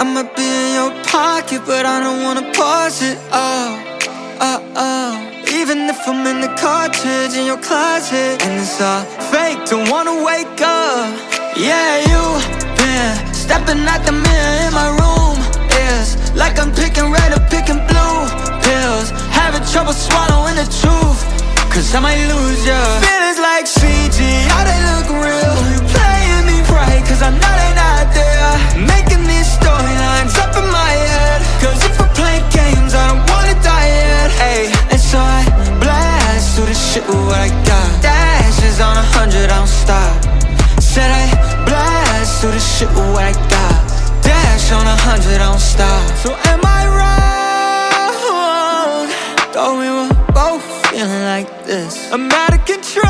I'ma be in your pocket, but I don't wanna pause it. Oh, oh, oh. Even if I'm in the cartridge in your closet, and it's all fake, don't wanna wake up. Yeah, you been stepping out the mirror in my room. It's like I'm picking red or picking blue pills. Having trouble swallowing the truth, cause I might lose ya. Feelings like CG, with what I got. Dash is on a hundred, I don't stop. Said I blast through the shit with what I got. Dash on a hundred, I don't stop. So am I wrong? Thought we were both feeling like this. I'm out of control.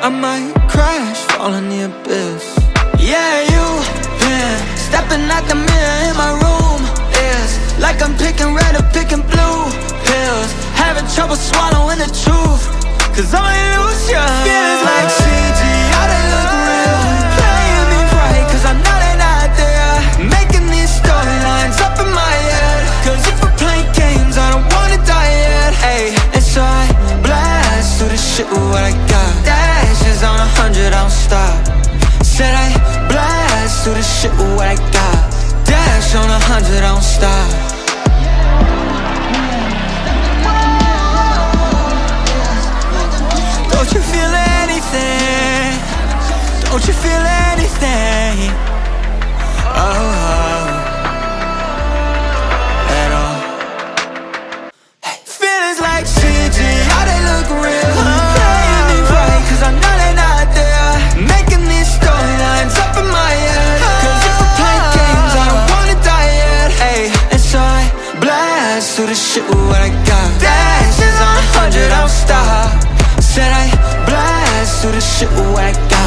I might crash, fall in the abyss. Yeah, you been stepping out the mirror in my room. It's like I'm picking red or picking trouble swallowing the truth. Cause I'm lose ya. Feelings like CG, how they look real. Playing me right, cause I know they not there. Making these storylines up in my head. Cause if we're playing games, I don't wanna die yet. Ay, and so I blast through the shit with what I got. Dashes on a hundred, I don't stop. Said I blast through the shit with what I got. Dash on a hundred, I don't stop. Don't you feel anything? Oh, oh, at all. Hey, feelings like CG, how they look real. Playing right, cause I know they not there. Making in my head. Cause if we're playing games, I don't wanna die yet. Hey, and so I blast through the shit with what I got. Dash is on a hundred, I don't stop. Said I blast through the shit with what I got.